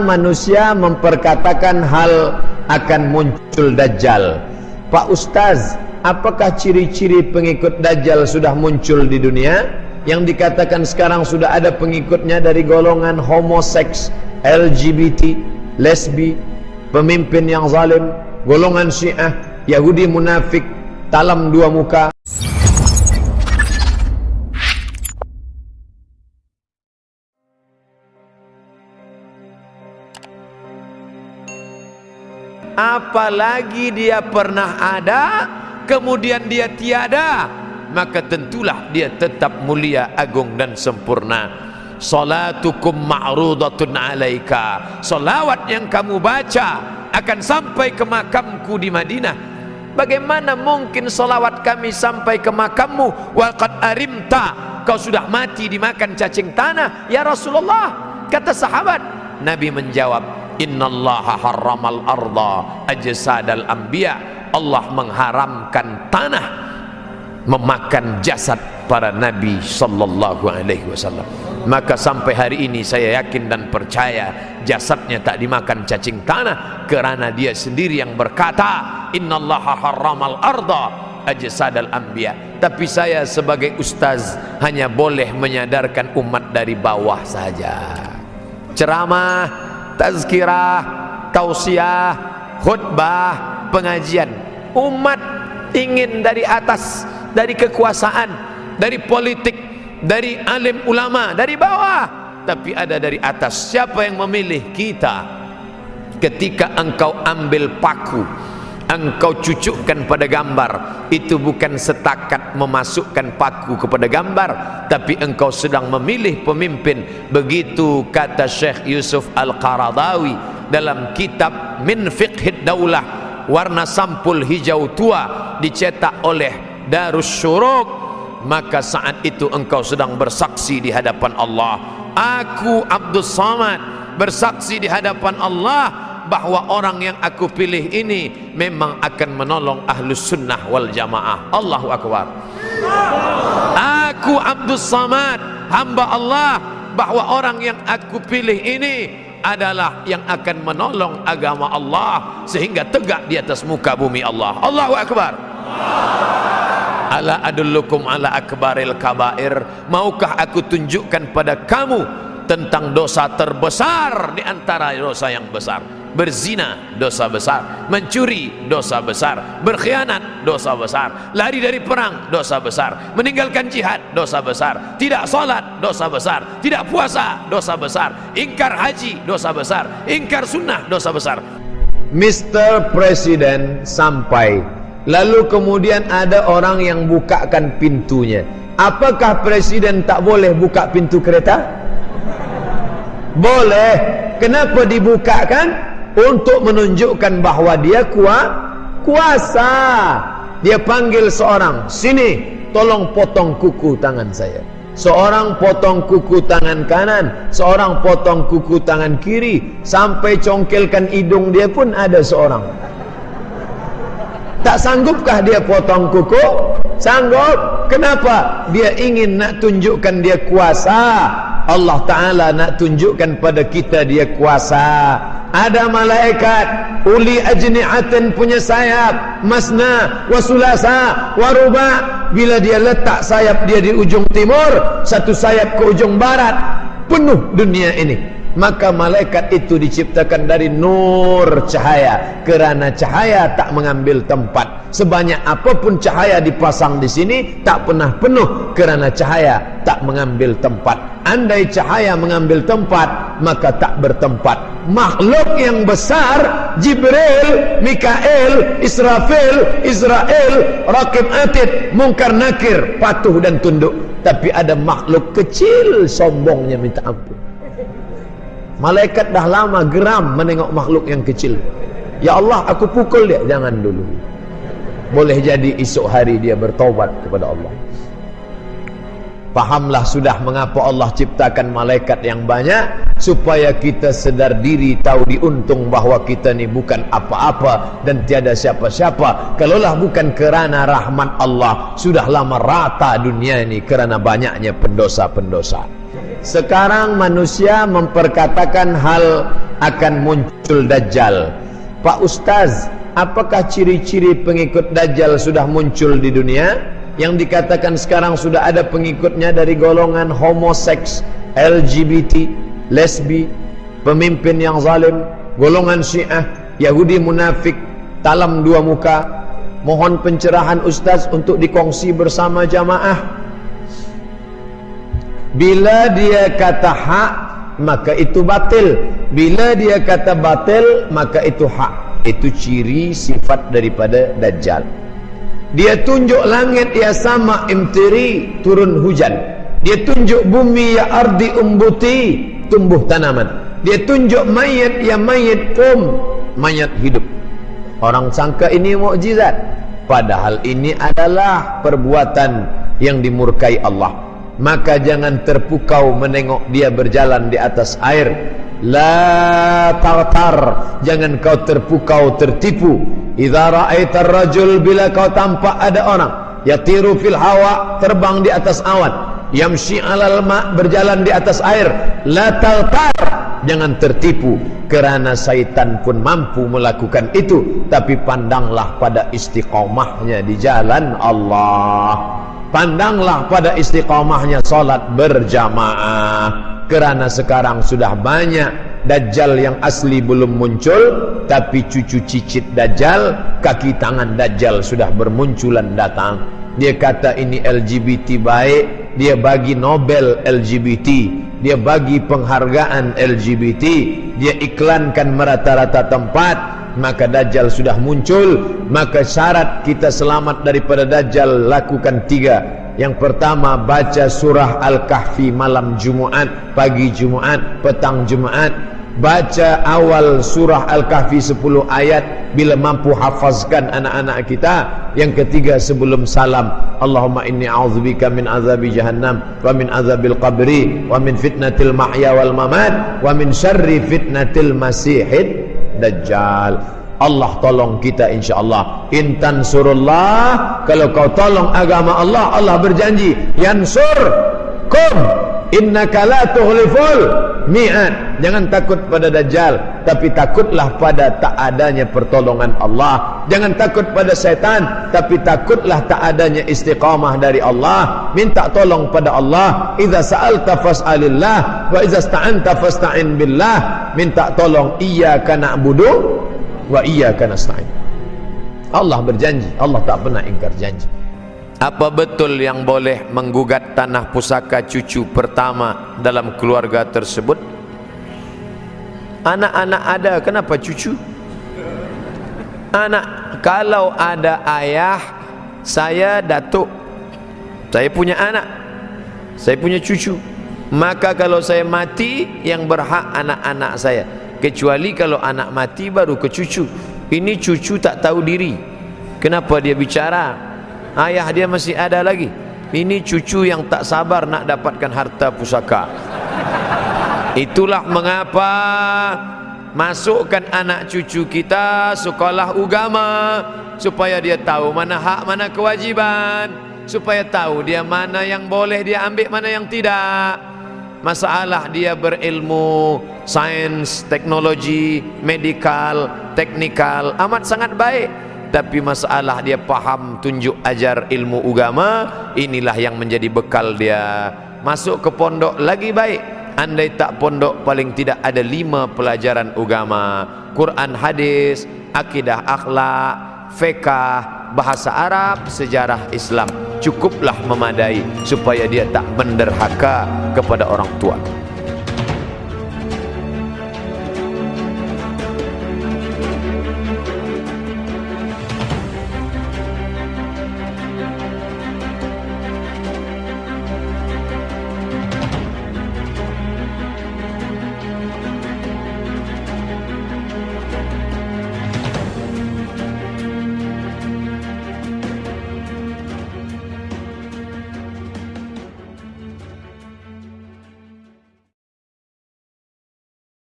manusia memperkatakan hal akan muncul Dajjal. Pak Ustaz apakah ciri-ciri pengikut Dajjal sudah muncul di dunia? Yang dikatakan sekarang sudah ada pengikutnya dari golongan homoseks LGBT lesbi pemimpin yang zalim golongan syiah Yahudi munafik talam dua muka apalagi dia pernah ada kemudian dia tiada maka tentulah dia tetap mulia agung dan sempurna. Salatukum ma'rudatun alaika. Salawat yang kamu baca akan sampai ke makamku di Madinah. Bagaimana mungkin salawat kami sampai ke makammu? Waqad arimta. Kau sudah mati dimakan cacing tanah. Ya Rasulullah kata sahabat. Nabi menjawab innallaha harramal arda ajsadal anbiya. Allah mengharamkan tanah memakan jasad para nabi sallallahu alaihi wasallam. Maka sampai hari ini saya yakin dan percaya jasadnya tak dimakan cacing tanah kerana dia sendiri yang berkata innallaha harramal arda ajsadal anbiya. Tapi saya sebagai ustaz hanya boleh menyadarkan umat dari bawah saja. Ceramah tazkirah, tausiah, khutbah, pengajian. Umat ingin dari atas, dari kekuasaan, dari politik, dari alim ulama, dari bawah. Tapi ada dari atas. Siapa yang memilih kita? Ketika engkau ambil paku, engkau cucukkan pada gambar. Itu bukan setakat memasukkan paku kepada gambar tapi engkau sedang memilih pemimpin. Begitu kata Syekh Yusuf Al-Qaradawi dalam kitab Min Fiqhid Daulah warna sampul hijau tua dicetak oleh Darus Syuruk. Maka saat itu engkau sedang bersaksi di hadapan Allah. Aku Abdul Samad bersaksi di hadapan Allah bahawa orang yang aku pilih ini memang akan menolong ahlus sunnah wal jamaah. Allahu Akbar. Aku Abdul Samad hamba Allah bahawa orang yang aku pilih ini adalah yang akan menolong agama Allah sehingga tegak di atas muka bumi Allah. Allahu Akbar. Ala adullukum ala akbaril kabair. Maukah aku tunjukkan pada kamu tentang dosa terbesar di antara dosa yang besar berzina dosa besar. Mencuri dosa besar. Berkhianat dosa besar. Lari dari perang dosa besar. Meninggalkan jihad dosa besar. Tidak solat dosa besar. Tidak puasa dosa besar. Ingkar haji dosa besar. Ingkar sunnah dosa besar. Mr. President sampai. Lalu kemudian ada orang yang bukakan pintunya. Apakah presiden tak boleh buka pintu kereta? Boleh. Kenapa dibukakan untuk menunjukkan bahawa dia kuat kuasa. Dia panggil seorang sini tolong potong kuku tangan saya. Seorang potong kuku tangan kanan seorang potong kuku tangan kiri. Sampai congkelkan hidung dia pun ada seorang. Tak sanggupkah dia potong kuku? Sanggup. Kenapa? Dia ingin nak tunjukkan dia kuasa. Allah Ta'ala nak tunjukkan pada kita dia kuasa ada malaikat uli ajni'atin punya sayap masna wasulasa waruba bila dia letak sayap dia di ujung timur satu sayap ke ujung barat penuh dunia ini maka malaikat itu diciptakan dari nur cahaya. Kerana cahaya tak mengambil tempat. Sebanyak apapun cahaya dipasang di sini tak pernah penuh. Kerana cahaya tak mengambil tempat. Andai cahaya mengambil tempat maka tak bertempat. Makhluk yang besar Jibril, Mikael, Israfil, Israel, Rakib Atid, Mungkar Nakir patuh dan tunduk. Tapi ada makhluk kecil sombongnya minta ampun Malaikat dah lama geram menengok makhluk yang kecil. Ya Allah, aku pukul dia. Jangan dulu. Boleh jadi esok hari dia bertobat kepada Allah. Fahamlah sudah mengapa Allah ciptakan malaikat yang banyak supaya kita sedar diri tahu diuntung bahawa kita ni bukan apa-apa dan tiada siapa-siapa. Kalaulah bukan kerana rahmat Allah sudah lama rata dunia ini kerana banyaknya pendosa-pendosa. Sekarang manusia memperkatakan hal akan muncul Dajjal. Pak Ustaz, apakah ciri-ciri pengikut Dajjal sudah muncul di dunia? Yang dikatakan sekarang sudah ada pengikutnya dari golongan homoseks, LGBT, lesbi, pemimpin yang zalim, golongan syiah, Yahudi munafik, talam dua muka. Mohon pencerahan Ustaz untuk dikongsi bersama jamaah. Bila dia kata hak, maka itu batil. Bila dia kata batil, maka itu hak. Itu ciri sifat daripada Dajjal. Dia tunjuk langit ya sama imtiri turun hujan. Dia tunjuk bumi ya ardi umbuti tumbuh tanaman. Dia tunjuk mayat ya mayat kum mayat hidup. Orang sangka ini mukjizat, padahal ini adalah perbuatan yang dimurkai Allah. Maka jangan terpukau menengok dia berjalan di atas air. La tartar, jangan kau terpukau tertipu. Idza ra'aitar rajul bila kau tampak ada orang yatiru fil hawa terbang di atas awan yamshi 'alal ma berjalan di atas air la taltar jangan tertipu kerana syaitan pun mampu melakukan itu. Tapi pandanglah pada istiqamahnya di jalan Allah pandanglah pada istiqamahnya salat berjamaah. Kerana sekarang sudah banyak Dajjal yang asli belum muncul Tapi cucu cicit Dajjal Kaki tangan Dajjal sudah bermunculan datang. Dia kata ini LGBT baik Dia bagi Nobel LGBT Dia bagi penghargaan LGBT Dia iklankan merata-rata tempat Maka Dajjal sudah muncul Maka syarat kita selamat daripada Dajjal Lakukan tiga yang pertama baca surah Al-Kahfi malam Jumaat, pagi Jumaat, petang Jumaat. Baca awal surah Al-Kahfi 10 ayat bila mampu hafazkan anak-anak kita. Yang ketiga sebelum salam, Allahumma inni a'udzubika min azabi jahannam wa min azabil qabri wa min fitnatil mahya wal mamat wa min syarri fitnatil masihid dajjal. Allah tolong kita insyaAllah intan surullah kalau kau tolong agama Allah Allah berjanji yansur kum innaka la tuhliful mi'ad. Jangan takut pada dajjal tapi takutlah pada tak adanya pertolongan Allah. Jangan takut pada setan tapi takutlah tak adanya istiqamah dari Allah. Minta tolong pada Allah. Idza sa'alta fas'alillah wa idza sta'anta fasta'in billah. Minta tolong iyyaka na'budu wa iyyaka nasta'in. Allah berjanji, Allah tak pernah ingkar janji. Apa betul yang boleh menggugat tanah pusaka cucu pertama dalam keluarga tersebut? Anak-anak ada, kenapa cucu? Anak, kalau ada ayah, saya datuk. Saya punya anak. Saya punya cucu. Maka kalau saya mati, yang berhak anak-anak saya kecuali kalau anak mati baru ke cucu ini cucu tak tahu diri kenapa dia bicara ayah dia masih ada lagi. Ini cucu yang tak sabar nak dapatkan harta pusaka. Itulah mengapa masukkan anak cucu kita sekolah agama supaya dia tahu mana hak mana kewajiban supaya tahu dia mana yang boleh dia ambil mana yang tidak. Masalah dia berilmu sains, teknologi, medikal, teknikal amat sangat baik tapi masalah dia faham tunjuk ajar ilmu agama inilah yang menjadi bekal dia. Masuk ke pondok lagi baik. Andai tak pondok paling tidak ada lima pelajaran agama. Quran hadis akidah akhlak fiqh bahasa Arab sejarah Islam. Cukuplah memadai supaya dia tak menderhaka kepada orang tua